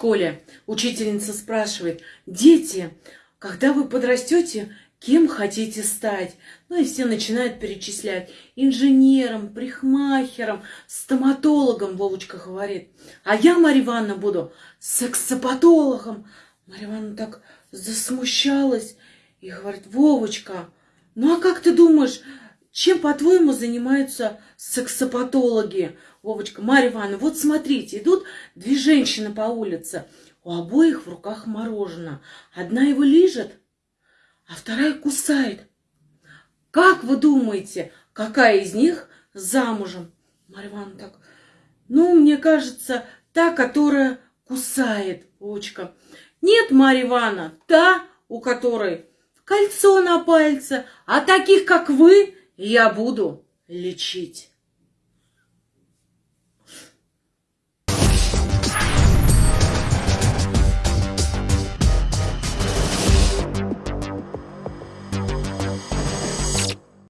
школе учительница спрашивает, дети, когда вы подрастете, кем хотите стать? Ну и все начинают перечислять. Инженером, прихмахером, стоматологом, Вовочка говорит. А я, Марья Ивановна, буду сексопатологом. Марья Ивановна так засмущалась и говорит, Вовочка, ну а как ты думаешь, чем, по-твоему, занимаются сексопатологи? Вовочка, Марья Ивановна, вот смотрите, идут две женщины по улице. У обоих в руках мороженое. Одна его лижет, а вторая кусает. Как вы думаете, какая из них замужем? Марья Ивановна так, ну, мне кажется, та, которая кусает, Вовочка. Нет, Марья Ивановна, та, у которой кольцо на пальце, а таких, как вы, я буду лечить.